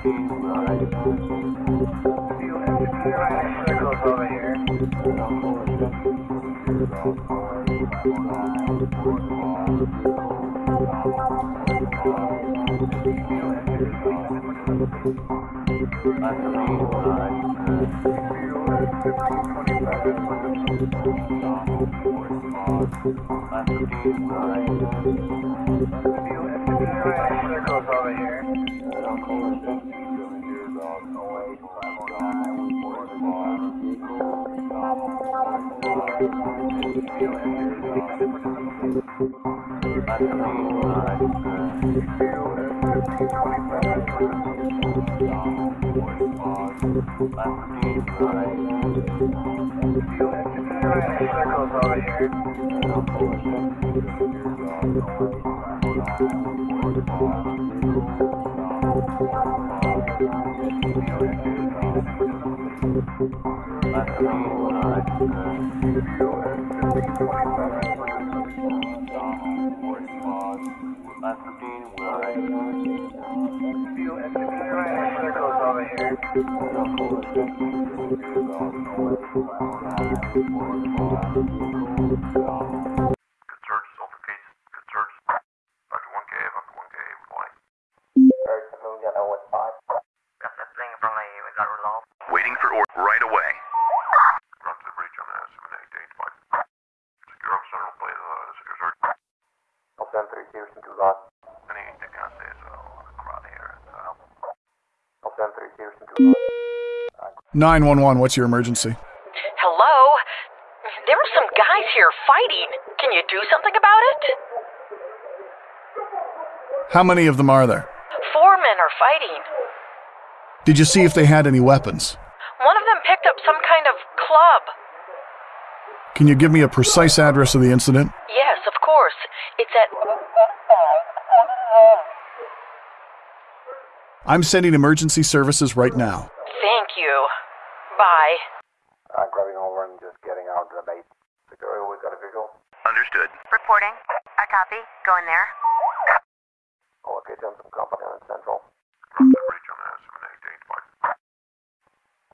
Circles over here. Circles over here. Circles over here. Circles over here. Good search, Sulfur Case. Good search. After 1K, after 1K, replying. Got that thing from the we got resolved. Waiting for order right away. Run to the breach on the 7885. Secure up central plate of the secure search. Any decances on the crowd here. Uh, 911, what's your emergency? Hello? There are some guys here fighting. Can you do something about it? How many of them are there? Four men are fighting. Did you see if they had any weapons? One of them picked up some kind of club. Can you give me a precise address of the incident? Yes, of course. It's at. I'm sending emergency services right now. Thank you. Bye. I'm grabbing over and just getting out of the base. Security, we got a visual. understood. Reporting. I copy. Go in there. Okay, jump some company on Central. Run to the breach on the 7885.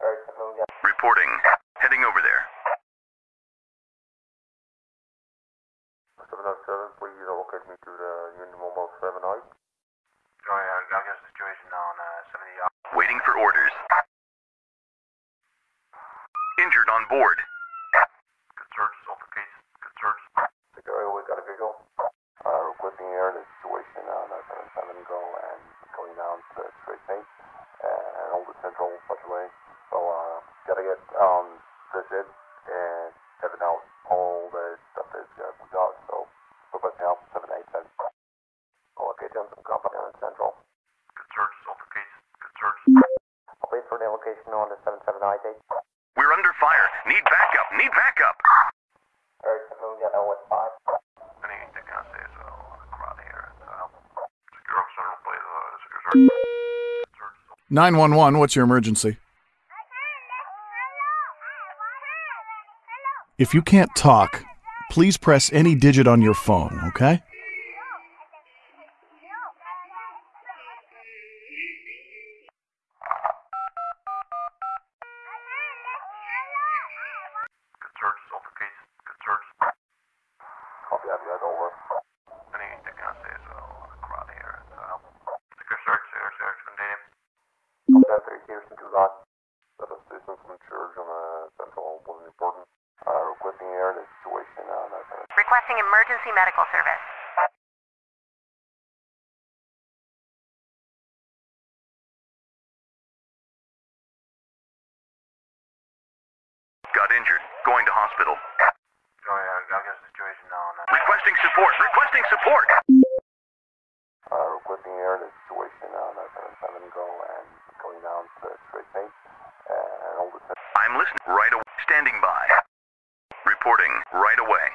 Alright, so Reporting. Heading over there. 707, please locate me to the Union Mobile 7 I. Joey, I got a situation on uh, 70 Waiting for orders. Injured on board. Good search, Sulfur Case. Good search. Security, we got a visual. Uh, requesting air in the situation on uh, 77 go and going down to straight pace and hold the Central such a way. So, uh, gotta get, um, this in and seven out all the stuff that uh, we got. So, requesting help 787. Okay, jump some company on Central. Good search, Sulfur Case. Good search. I'll wait for the location on the 779 date. We're under fire. Need backup. Need backup. Alright, so we got no what's five. Any decances on the crowd here. Uh, secure up central plate of the secure search. Good search, Sulfur 911, what's your emergency? If you can't talk, please press any digit on your phone, okay? Good search, Sulfur Case. Good search. Copy that, guys, over. Any decances on the crowd here. Uh, secure search, secure search, contain. Copy that, 3 Houston to that. That assistance from church on the Central wasn't important. Uh, requesting air the situation on uh, Requesting emergency medical service. Got injured. Going to hospital. Joey, I got a situation on uh, Requesting support. Requesting support. Uh, requesting air the situation on uh, 77 Go and going down to Straight Page and hold the center. I'm listening. Right away. Standing by. Reporting right away.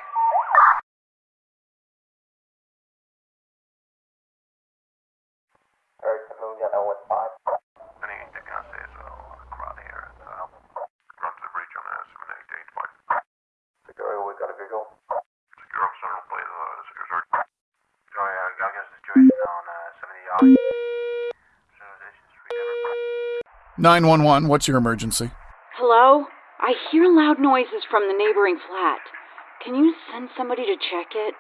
Alright, Moon, got that one five. Anything that can say as well. Crowd here. So help. Run to the breach on uh, 7885. Security, we got a vehicle. Secure officer, don't play the secure search. Joey, I got a situation on uh, 70 yards. Civilizations recovered. 911, what's your emergency? Hello? I hear loud noises from the neighboring flat. Can you send somebody to check it?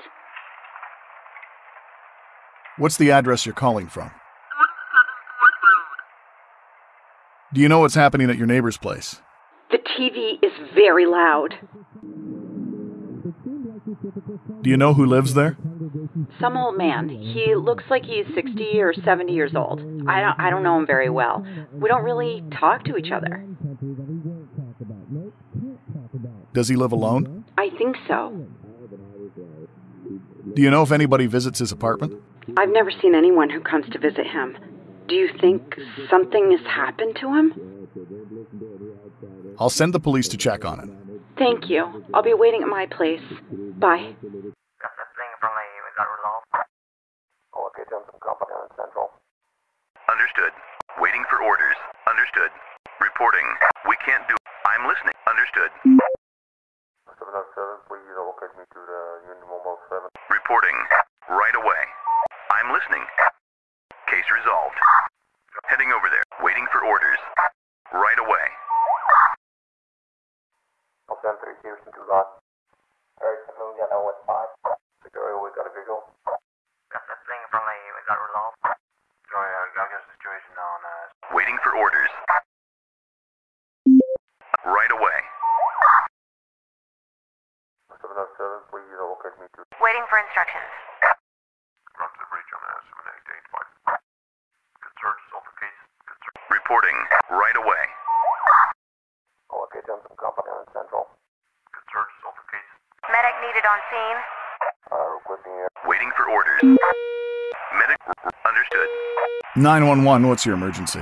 What's the address you're calling from? Do you know what's happening at your neighbor's place? The TV is very loud. Do you know who lives there? Some old man. He looks like he's 60 or 70 years old. I don't I don't know him very well. We don't really talk to each other. Does he live alone? I think so. Do you know if anybody visits his apartment? I've never seen anyone who comes to visit him. Do you think something has happened to him? I'll send the police to check on it. Thank you. I'll be waiting at my place. Bye. Understood. Waiting for orders. Understood. Reporting. We can't do. I'm listening. Understood. 707, please locate me to the unit mobile 7. Reporting. Right away. I'm listening. Case resolved. Heading over there. Waiting for orders. Right away. Option 3 Houston to Lot. Eric Saloon, Yellow with 5. Orders. Right away. 707, please locate me to Waiting for instructions. Run to the breach on uh, 7885. Good search. Solve case. Good. Reporting. Right away. Oh, okay, Johnson Company on Central. Good search. Case. Medic needed on scene. Uh, requesting air. Waiting for orders. Medic. Understood. 911, what's your emergency?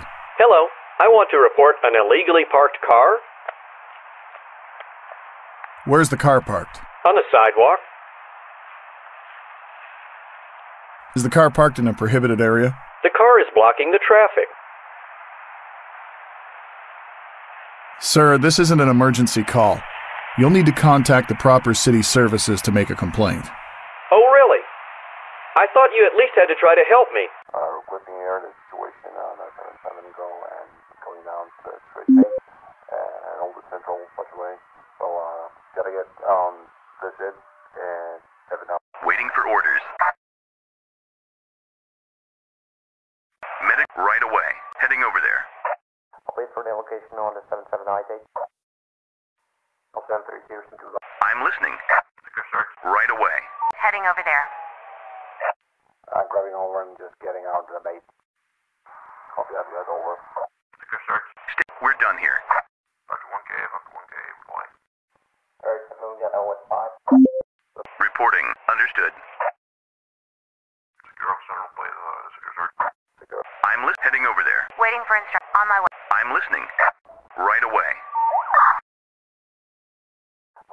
Hello. I want to report an illegally parked car Where's the car parked? on the sidewalk. Is the car parked in a prohibited area? The car is blocking the traffic. Sir, this isn't an emergency call. You'll need to contact the proper city services to make a complaint. Oh, really? I thought you at least had to try to help me. Uh, requesting air the situation on uh, 77 Go and going down to Straight Page and hold the Central Busway. So, uh, gotta get, um, this in and have it out. Waiting for orders. Medic. Right away. Heading over there. I'll wait for the location on the 77 I-8. I'll send 3 Houston to Lot. I'm listening. Right away. Heading over there. I'm grabbing over and just getting out of the base. Copy that, guys, over. Secure search. We're done here. After 1K, after 1K, reply. Alright, Moon, got that one five. Reporting. Understood. Secure officer, don't play the secure search. Secure. I'm lis- heading over there. Waiting for instructions. On my way. I'm listening. Right away.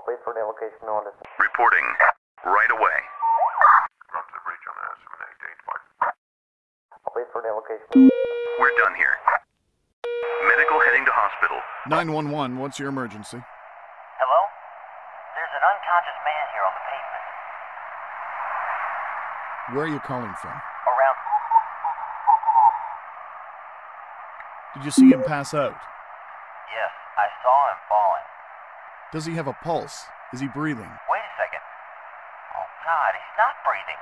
Wait for the location on the Reporting. Right away. Run to the breach on uh, 7885. Wait for the location. We're done here. Medical heading to hospital. 911, what's your emergency? Hello? There's an unconscious man here on the pavement. Where are you calling from? Around. Did you see him pass out? Yes, I saw him falling. Does he have a pulse? Is he breathing? Wait a second. Oh, God, he's not breathing.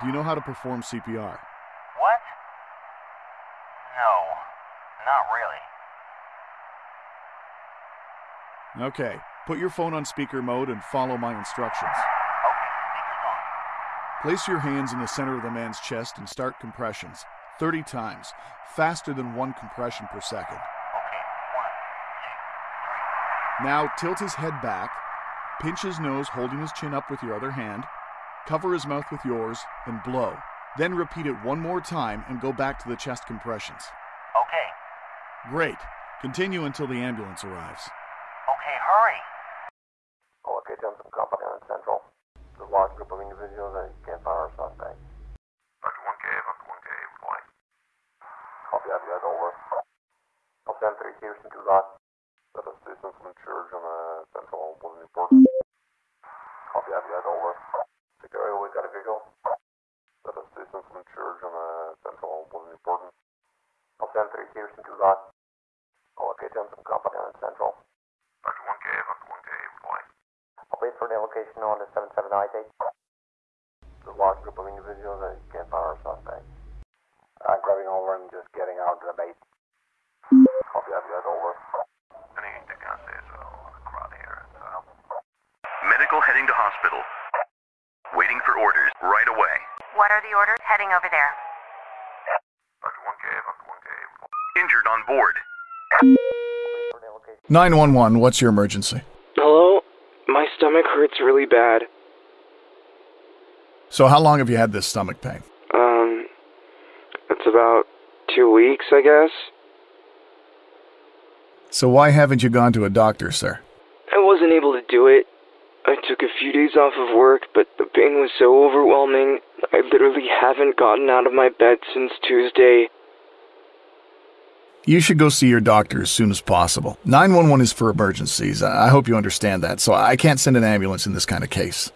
Do you know how to perform CPR? What? No, not really. Okay, put your phone on speaker mode and follow my instructions. Okay, speaker's on. Place your hands in the center of the man's chest and start compressions 30 times, faster than one compression per second. Okay, one, Now tilt his head back, pinch his nose, holding his chin up with your other hand, cover his mouth with yours, and blow. Then repeat it one more time and go back to the chest compressions. Okay. Great. Continue until the ambulance arrives. Okay, hurry. Oh, okay, Johnson Company on Central. There's a large group of individuals and you can't fire a suspect. Dr. 1K, Dr. 1K, reply. Copy that, you over. Houston to that. That assistance from on the Central wasn't important. Copy that, you over. Secretary, we got a vehicle. That assistance from church on the Central send three Houston to that. Oh, okay, Johnson Company on Central. Dr. 1K, Dr. 1K, reply. I'll wait for the location on the 7798. There's a large group of individuals and you can't fire a suspect. I'm grabbing over and just getting out of the base. Copy that, you over. Any they can say the crowd here. So, Medical heading to hospital. Waiting for orders right away. What are the orders? Heading over there. Dr. 1K, Dr. 1K. Injured on board. 911, what's your emergency? Hello? My stomach hurts really bad. So, how long have you had this stomach pain? Um, it's about two weeks, I guess. So, why haven't you gone to a doctor, sir? I wasn't able to do it. I took a few days off of work, but the pain was so overwhelming. I literally haven't gotten out of my bed since Tuesday. You should go see your doctor as soon as possible. 911 is for emergencies. I I hope you understand that, so I can't send an ambulance in this kind of case.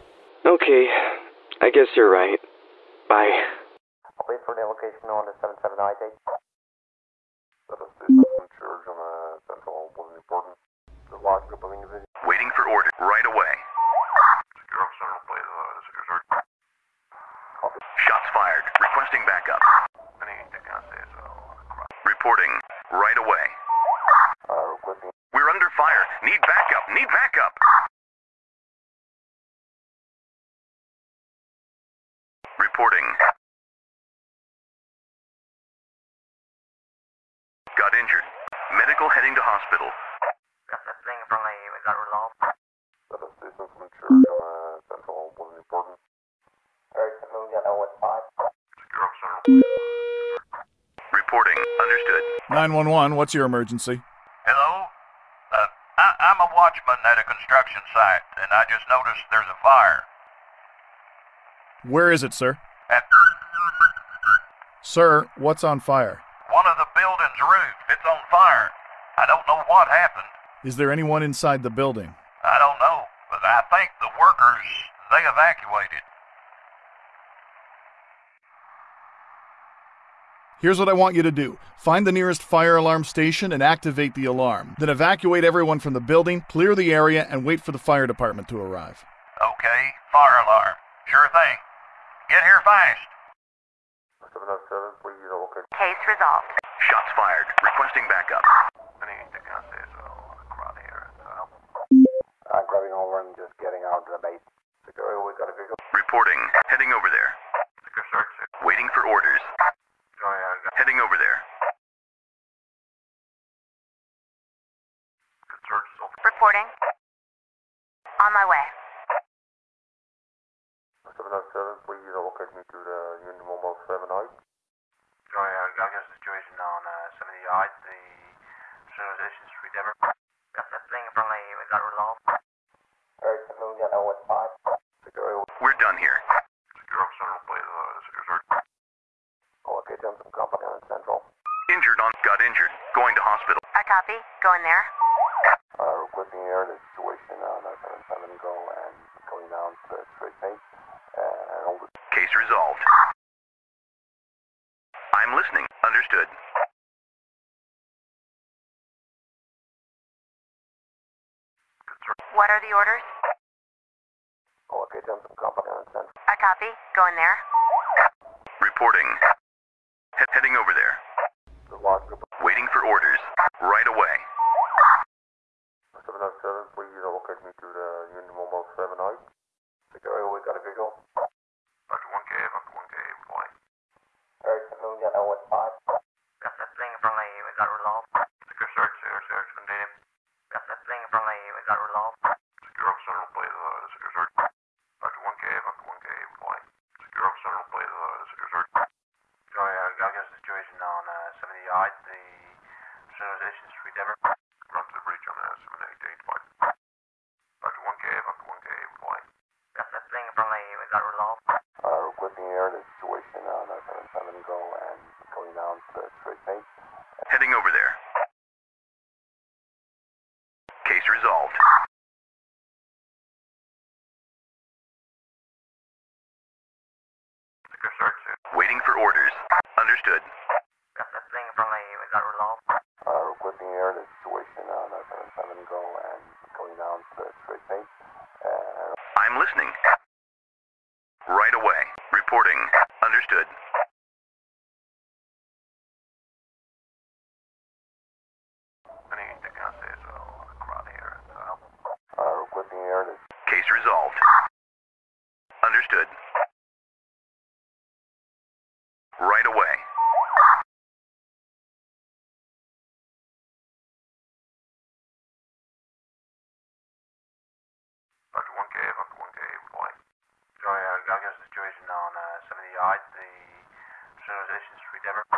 Okay, I guess you're right. Bye. I'll wait for the location on the 7798. That assistance from the Central wasn't important. A large group of individuals. Waiting for orders right away. Secure officer, please, uh, secure search. Copy. Shots fired. Requesting backup. Any they can say so on the crowd. Reporting right away. Uh, requesting We're under fire. Need backup. Need backup. Reporting. Got injured. Medical heading to hospital. Got that thing from the, we got resolved. that assistance from church on Central wasn't important. Alright, so we got that what five? Secure officer, please, secure search. Reporting. Understood. 911, what's your emergency? Hello? Uh, I, I'm a watchman at a construction site, and I just noticed there's a fire. Where is it, sir? At Sir, what's on fire? one of the building's roof. It's on fire. I don't know what happened. Is there anyone inside the building? I don't know, but I think the workers, they evacuated. Here's what I want you to do find the nearest fire alarm station and activate the alarm. Then evacuate everyone from the building, clear the area, and wait for the fire department to arrive. Okay, fire alarm. Sure thing. Get here fast. 707, please, okay. Case resolved. Shots fired. Requesting backup. Any they can say so on the crowd here. So, I'm grabbing over and just getting out of the base. We got a vehicle. Reporting. Heading over there. Waiting for orders. Oh, yeah, I got Heading over there. good search. So, Reporting. On my way. 707, please, locate me to the Union Mobile 78. oh, yeah, I got a situation on uh, 70 yards, the Civilization Street, Denver. Got that thing from the, we got resolved. Alright, so we got that what five? Security, We're done here. Secure officer, please, uh, secure search. okay, Johnson Company on Central. Injured on. Got injured. Going to hospital. I copy. Going there. Uh, requesting air the situation uh, on the uh, 77 go and going down to the straight pace. Uh, and all the Case resolved. I'm listening. Understood. What are the orders? Oh, okay, Johnson Company on Central. I copy. Going there. Reporting. He- heading over there. The large group Waiting for orders. Right away. 707, please locate me to the Union Mobile 78. Security, we got a vehicle. Dr. 1K, Dr. 1K, reply. Alright, so we got that what five? Got that thing from the, we got resolved. Secure search, secure search. Case resolved. Secure search. Waiting for orders. Understood. Thing friendly, we got resolved. Uh, requesting air the situation on uh, 77 Go and going down to straight pace. And I'm listening. Right away. Reporting. Understood. Anything else is uh, crowd here. So help. uh, requesting air the Case resolved. Understood. Right away. Dr. 1K, Dr. 1K, boy. Sorry, I got a situation on uh, 70 yards, the Civilization Street, Denver.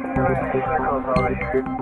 Circles over here.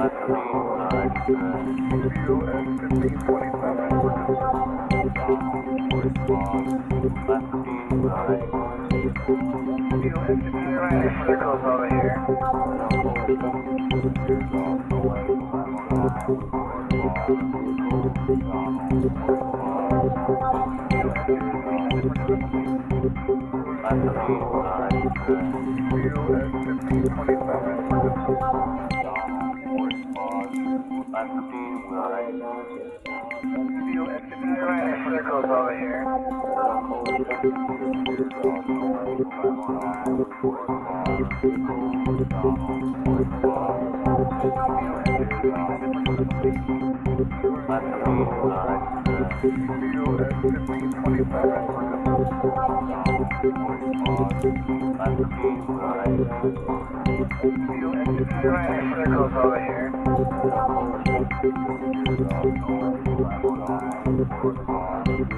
Let's go. I'm here. Left 15, 9, 4, Circles over here.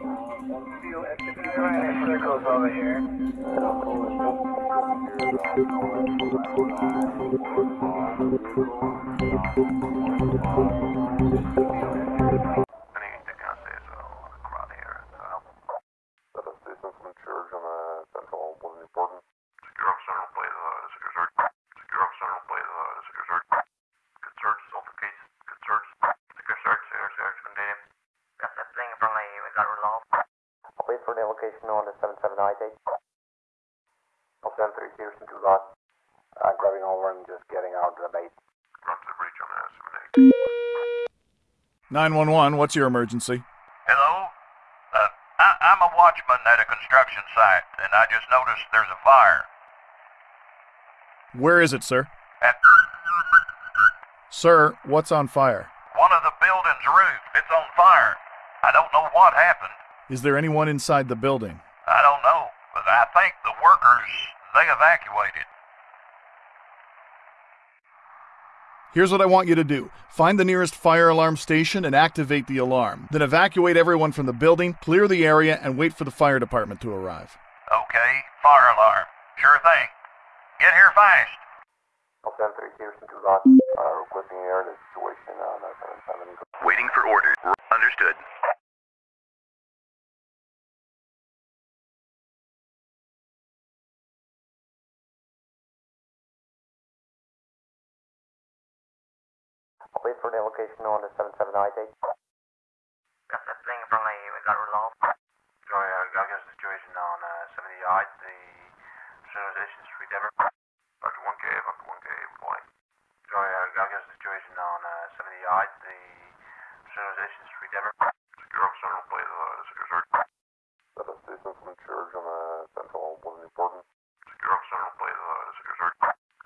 be. Anything I say is well, around here. Uh, That is Jason from Church on uh, Central wasn't important. secure officer will play the secure search. Secure officer will play the secure search. Good search, assault case. Good search. Secure search, secure search, contain. Yes, that's being friendly. We got resolved. I'll wait for the location on the 77 date. I'll send three Houston to Uh, grabbing over and just getting out of the base. Run the breach on uh, 78. 911, what's your emergency? Hello? Uh, I, I'm a watchman at a construction site, and I just noticed there's a fire. Where is it, sir? At Sir, what's on fire? one of the building's roof. It's on fire. I don't know what happened. Is there anyone inside the building? I don't know, but I think the workers, they evacuated. Here's what I want you to do find the nearest fire alarm station and activate the alarm. Then evacuate everyone from the building, clear the area, and wait for the fire department to arrive. Okay, fire alarm. Sure thing. Get here fast. I'll send three Houston to Ross. Uh, requesting air the situation on uh, Waiting for orders. Understood. Wait for the location on the 77 date. Yes, that's being friendly. We got resolved. Joy, uh, got a situation on uh, 78, the Civilization Street, Denver. Dr. 1K, Dr. 1K, boy. Joy, uh, got a situation on uh, 78, the Civilization Street, Denver. Secure officer will play the secure search. That is Jason from Church on uh, Central wasn't important. Secure officer will play the secure search.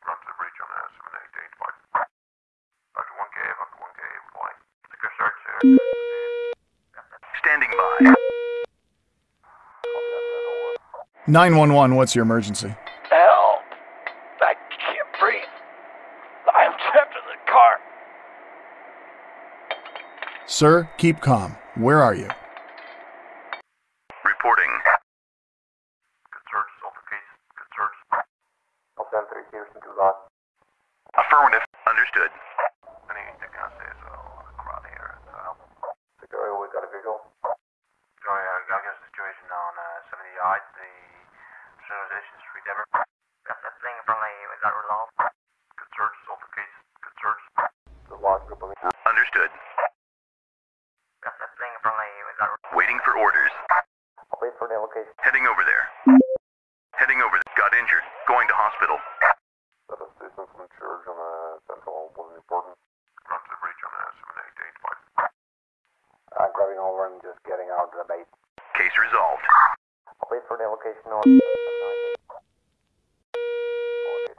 Run to the breach on uh, 78 boy. Dr. 1K, Dr. 1K, boy. Secure search, secure Standing by. 911, what's your emergency? Help! I can't breathe. I'm trapped in the car. Sir, keep calm. Where are you? Reporting. Good search, assault case. Good search. I'll send three Houston to Ross. Affirmative. Understood. Anything I say is well, around here. Uh, Secure, we got a visual. Joy, uh, got a situation on uh, 78, the Civilization Street, Denver. Yes, that's being friendly. We got resolved. Good search, assault case. Good search. The large group of Understood. Yes, that's being friendly. We got Waiting for orders. I'll wait for the location. Heading over there. Heading over there. Got Not injured. Going to hospital. That is distance from church on uh, Central wasn't important. Ground to the breach on uh, 7885. I'm grabbing over and just getting out of the base. Case resolved. I'll wait for the location on Okay,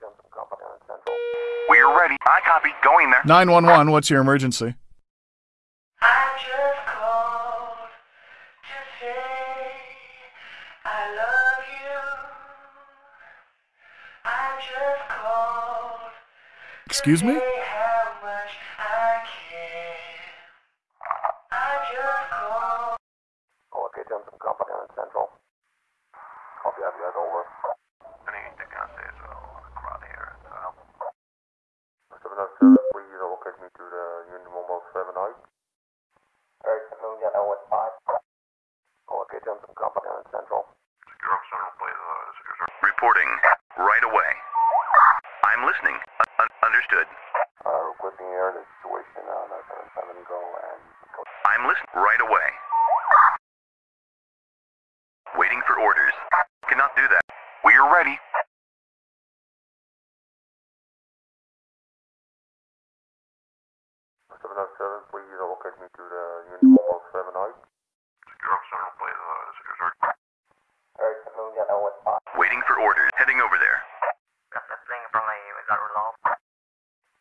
Johnson Company on Central. We're ready. I copy. Going there. 911, what's your emergency? I just called to say I love you. I just called Excuse me? to say how much I care. I just called. Okay, Johnson Company on Central. Copy that, guys, over. Anything I say is well, crowd here. So, 707, please locate me to the Union Mobile 7 Eric, Moon, yeah, 015. Okay, Johnson Company on Central. secure up central, please. Uh. Reporting. Right away. I'm listening. Un- un- understood. Uh, requesting air the situation on uh, 77 go and go. I'm listening. Right away. Waiting for orders. Cannot do that. We're ready. Seven oh seven, please locate me to the Union Mobile seven eight. Secure up central, please. Uh, secure central. Eric, Moon, yeah, oh one five. Waiting for orders. Heading over there. That's the thing from the we got resolved.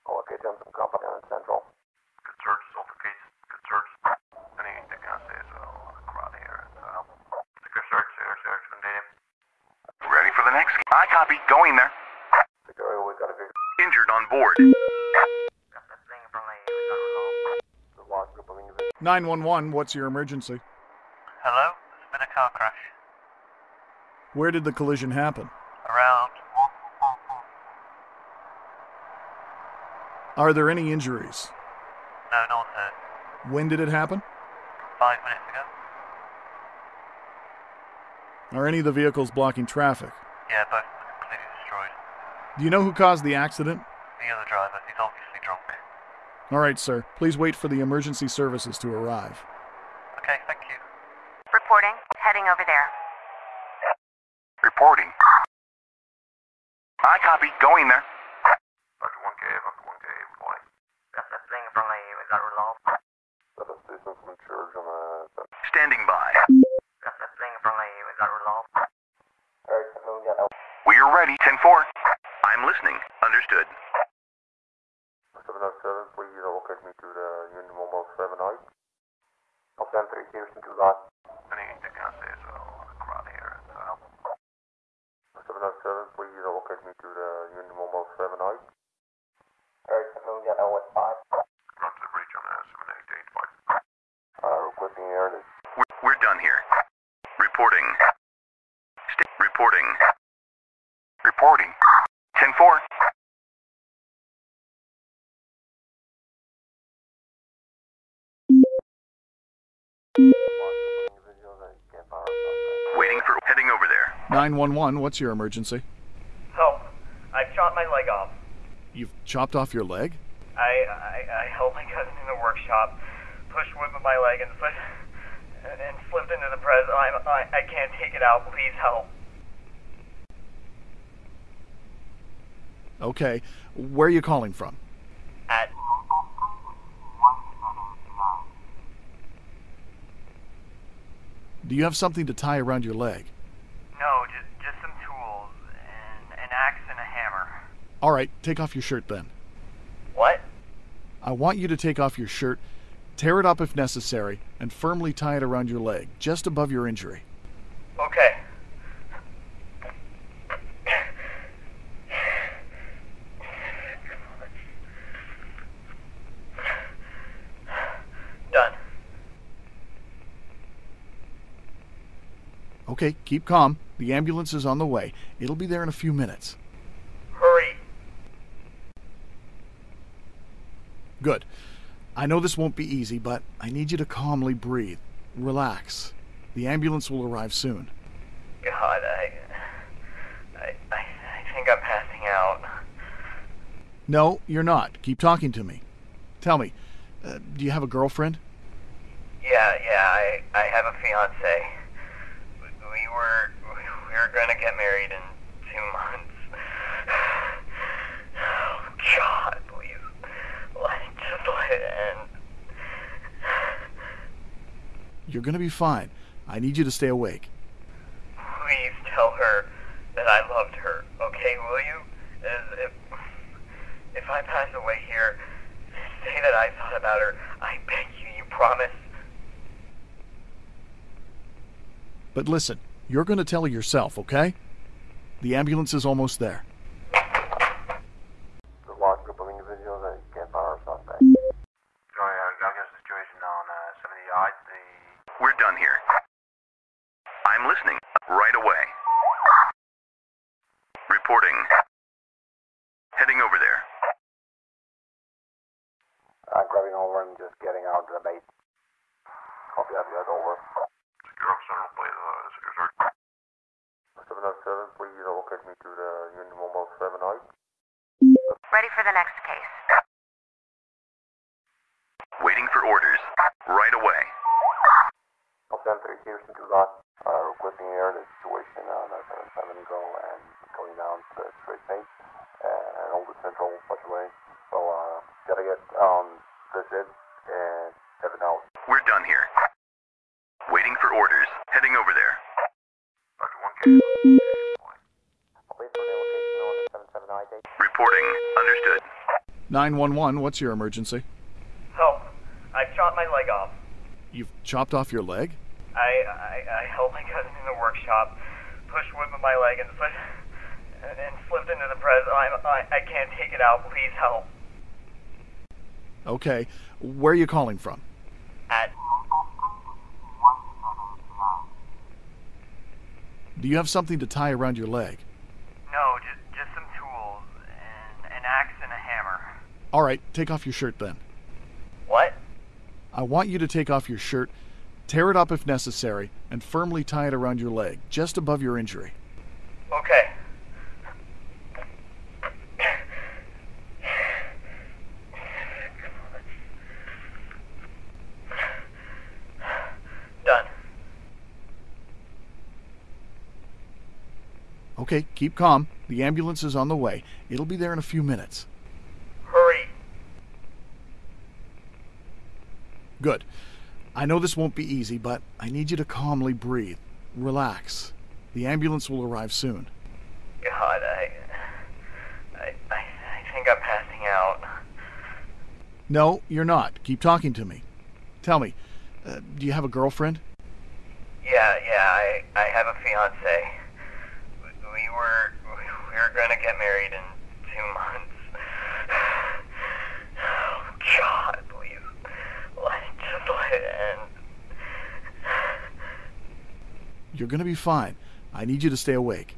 Okay, Johnson Company on Central. Good search, assault case. Good search. Anything I say is well, crowd here. So, secure search, secure search, contain Ready for the next. I copy. Going there. Security, we got a big Injured on board. That's the thing from the we got resolved. large group of individuals. 911, what's your emergency? Hello? There's been a car crash. Where did the collision happen? Around. Are there any injuries? No, not hurt. When did it happen? Five minutes ago. Are any of the vehicles blocking traffic? Yeah, both of them are completely destroyed. Do you know who caused the accident? The other driver, he's obviously drunk. All right, sir. Please wait for the emergency services to arrive. Okay, thank you. Reporting. Heading over there. Reporting. I copy. Going there. Dr. 1K, Dr. 1K, boy. That's the thing from the we got resolved. That is distance from church on uh, Standing by. That's the thing from the we got resolved. Eric, Moon, yeah, We're ready. 10 4. I'm listening. Understood. seven oh seven, please locate me to the Union Mobile seven eight. I'll send three Houston to that. Anything say is well, crowd here. So, Seven oh seven, please locate me to the Union Mobile seven eight. Eric, Moon, yeah, oh one five. ground to the breach on uh, 7885. Uh, requesting air the We're, we're done here. Reporting. St- reporting. Reporting. 10 4. individuals that can't power up. Waiting for. Heading over there. 911, what's your emergency? Help. I've chopped my leg off. You've chopped off your leg? I, I, I helped my cousin in the workshop, pushed wood with my leg and slipped, and slipped into the press. I'm, I, I can't take it out. Please help. Okay. Where are you calling from? At Do you have something to tie around your leg? no, just just some tools and an axe and a hammer. All right, take off your shirt then. What? I want you to take off your shirt, tear it up if necessary, and firmly tie it around your leg, just above your injury. Okay. Done. Okay, keep calm. The ambulance is on the way. It'll be there in a few minutes. Hurry. Good. I know this won't be easy, but I need you to calmly breathe. Relax. The ambulance will arrive soon. God, I, I, I, think I'm passing out. No, you're not. Keep talking to me. Tell me, uh, do you have a girlfriend? Yeah, yeah, I, I have a fiance. We, we were, we were gonna get married in and You're gonna be fine. I need you to stay awake. Please tell her that I loved her, okay, will you? If, if I pass away here, say that I thought about her. I beg you, you promise? But listen, you're gonna tell her yourself, okay? The ambulance is almost there. 911, what's your emergency? Help. I shot my leg off. You've chopped off your leg? I, I, I helped my cousin in the workshop, pushed wood with my leg and slipped, and slipped into the press. I'm, I, I can't take it out. Please help. Okay. Where are you calling from? At Do you have something to tie around your leg? no, just just some tools and an axe and a hammer. All right, take off your shirt then. What? I want you to take off your shirt, tear it up if necessary, and firmly tie it around your leg, just above your injury. Okay. Done. Okay, keep calm. The ambulance is on the way. It'll be there in a few minutes. Hurry. Good. I know this won't be easy, but I need you to calmly breathe. Relax. The ambulance will arrive soon. God, I, I, I, I think I'm passing out. No, you're not. Keep talking to me. Tell me, uh, do you have a girlfriend? Yeah, yeah, I, I have a fiance. We, we were, we were gonna get married in two months. Oh God, please, let just let it end. You're gonna be fine. I need you to stay awake.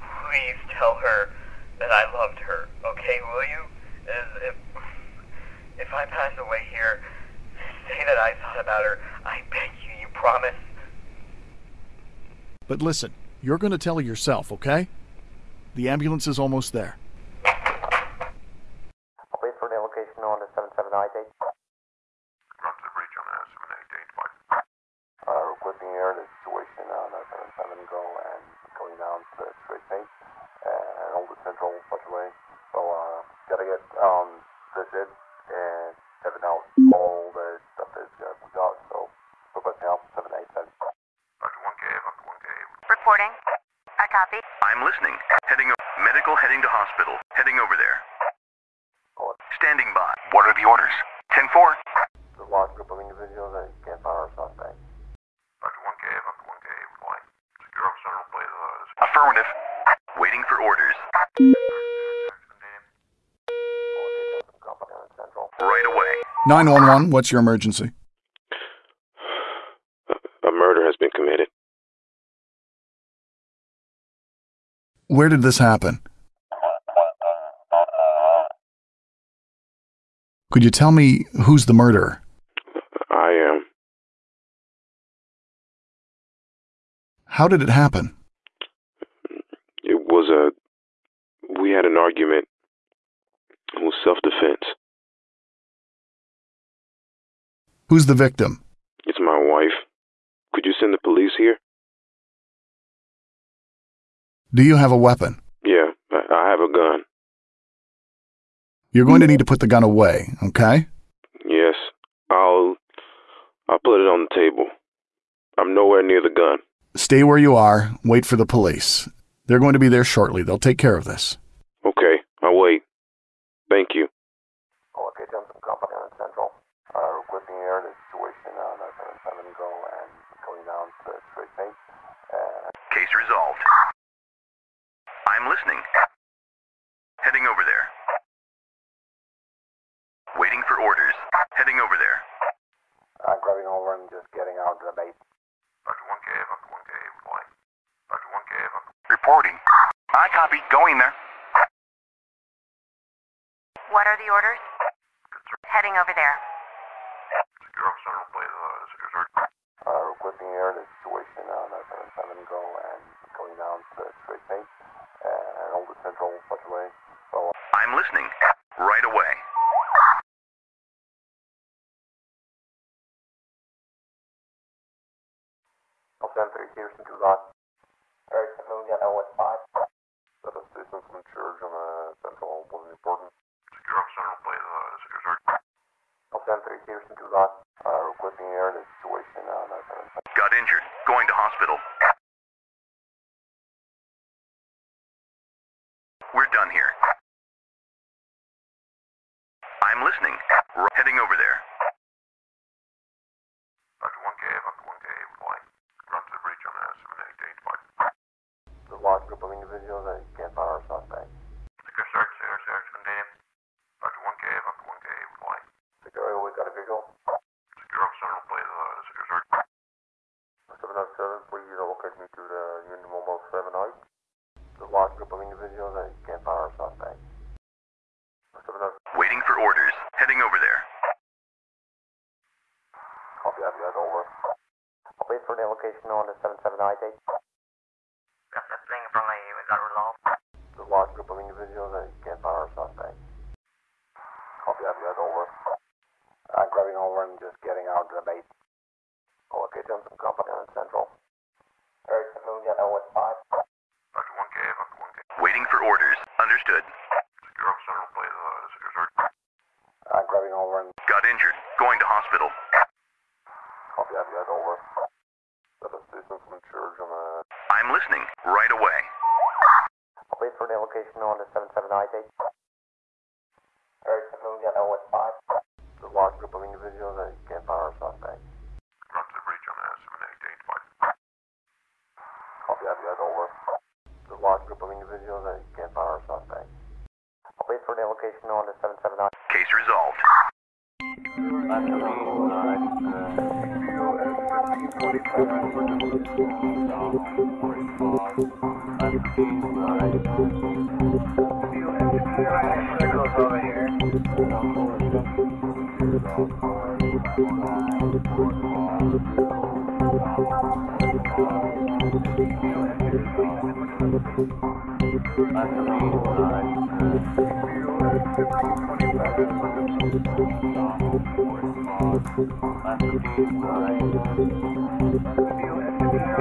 Please tell her that I loved her, okay? Will you? If, if I pass away here, say that I thought about her. I beg you, you promise? But listen, you're gonna tell her yourself, okay? The ambulance is almost there. Wait for the location on the 77I date. Roger the breach on uh, 78 date. Fine. Uh, requesting air the situation on uh, 77 go and going down to the straight pace and all the central way. So, uh, gotta get um, this in and have it out. All the stuff that uh, we got. So, requesting help 787. Roger, 1K. Roger, 1K. Reporting. I copy. I'm listening. Heading o- medical heading to hospital. Heading over there. Standing by. What are the orders? 10-4. The large group of individuals that can't find our suspect. Roger, 1K. Roger, 1K. Fine. Secure officer will play the Affirmative. Waiting for orders. Right away. 911, what's your emergency? A murder has been committed. Where did this happen? Could you tell me who's the murderer? I am. How did it happen? It was a. We had an argument. It was self defense. Who's the victim? It's my wife. Could you send the police here? Do you have a weapon? Yeah, I, have a gun. You're going to need to put the gun away, okay? Yes, I'll. I'll put it on the table. I'm nowhere near the gun. Stay where you are. Wait for the police. They're going to be there shortly. They'll take care of this. Okay, I'll wait. Thank you. Case resolved. I'm listening. Heading over there. Waiting for orders. Heading over there. I'm grabbing over and just getting out of the base. Reporting. I copy. Going there. What are the orders? Heading over there. Uh, requesting air to situation now go and going down to straight and the central. So I'm listening right away. Center Houston to Rock. Very familiar, I was five. That is distance from church on the central was important. Secure central, please. Uh, secure search. Center Houston to Rock. Uh, requesting air in situation. Uh, Got injured. Going to hospital. Waiting for orders. Heading over there. copy that, that's over. I'll wait for the location on the 7798. Got that thing from the we got resolved. The large group of individuals that can't find our suspect. Copy that, that's over. Uh, grabbing over and just getting out of the base. Okay, Johnson Company on Central. Eric, Moon, got 015. Dr. 1K, Dr. 1K. Waiting for orders. Understood. Institutional under 77ID. I feel